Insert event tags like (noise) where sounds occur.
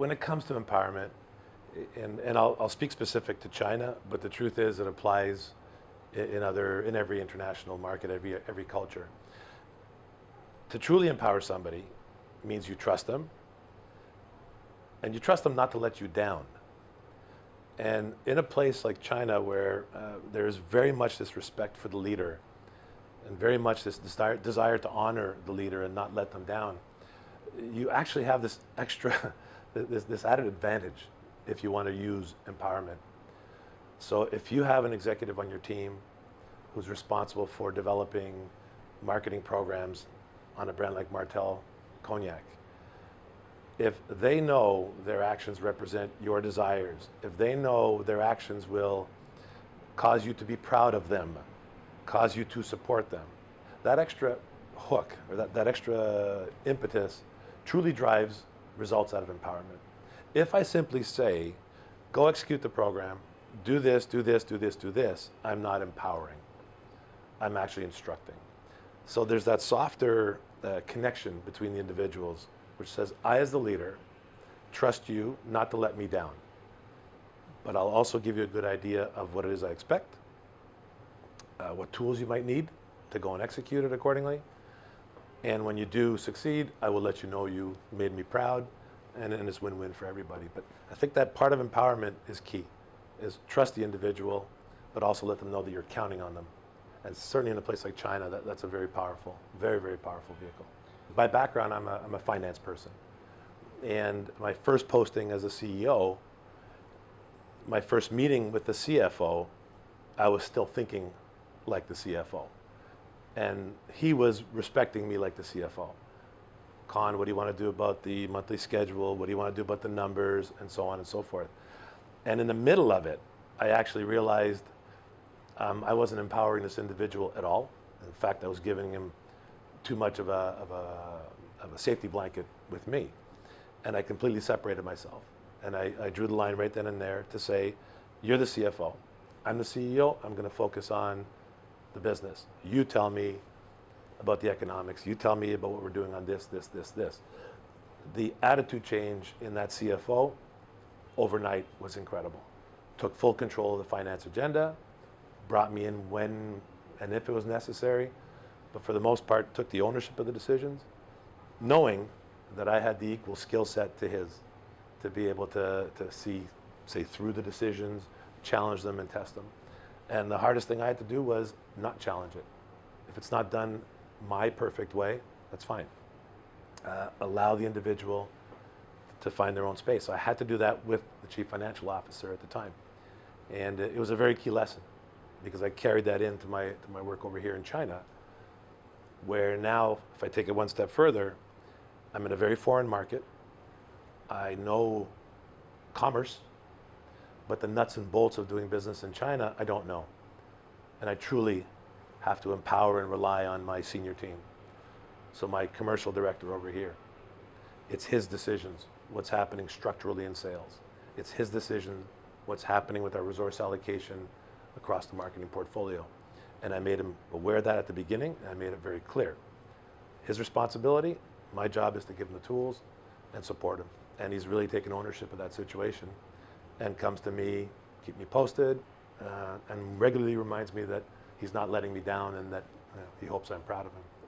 when it comes to empowerment, and, and I'll, I'll speak specific to China, but the truth is it applies in, other, in every international market, every, every culture. To truly empower somebody means you trust them, and you trust them not to let you down. And in a place like China where uh, there's very much this respect for the leader and very much this desire, desire to honor the leader and not let them down, you actually have this extra, (laughs) this, this added advantage if you want to use empowerment. So if you have an executive on your team who's responsible for developing marketing programs on a brand like Martell Cognac, if they know their actions represent your desires, if they know their actions will cause you to be proud of them, cause you to support them, that extra hook or that, that extra impetus truly drives results out of empowerment. If I simply say, go execute the program, do this, do this, do this, do this, I'm not empowering. I'm actually instructing. So there's that softer uh, connection between the individuals which says, I as the leader trust you not to let me down. But I'll also give you a good idea of what it is I expect, uh, what tools you might need to go and execute it accordingly. And when you do succeed, I will let you know you made me proud and, and it's win-win for everybody. But I think that part of empowerment is key, is trust the individual, but also let them know that you're counting on them. And certainly in a place like China, that, that's a very powerful, very, very powerful vehicle. By background, I'm a, I'm a finance person. And my first posting as a CEO, my first meeting with the CFO, I was still thinking like the CFO. And he was respecting me like the CFO. Con, what do you want to do about the monthly schedule? What do you want to do about the numbers? And so on and so forth. And in the middle of it, I actually realized um, I wasn't empowering this individual at all. In fact, I was giving him too much of a, of a, of a safety blanket with me. And I completely separated myself. And I, I drew the line right then and there to say, you're the CFO. I'm the CEO. I'm going to focus on the business. You tell me about the economics. You tell me about what we're doing on this, this, this, this. The attitude change in that CFO overnight was incredible. Took full control of the finance agenda, brought me in when and if it was necessary, but for the most part took the ownership of the decisions, knowing that I had the equal skill set to his to be able to, to see, say, through the decisions, challenge them and test them. And the hardest thing I had to do was not challenge it. If it's not done my perfect way, that's fine. Uh, allow the individual to find their own space. So I had to do that with the chief financial officer at the time. And it was a very key lesson because I carried that into my, to my work over here in China where now, if I take it one step further, I'm in a very foreign market. I know commerce, but the nuts and bolts of doing business in China, I don't know. And I truly have to empower and rely on my senior team. So my commercial director over here, it's his decisions, what's happening structurally in sales. It's his decision, what's happening with our resource allocation across the marketing portfolio. And I made him aware of that at the beginning, and I made it very clear. His responsibility, my job is to give him the tools and support him. And he's really taken ownership of that situation and comes to me, keep me posted, uh, and regularly reminds me that he's not letting me down and that you know, he hopes I'm proud of him.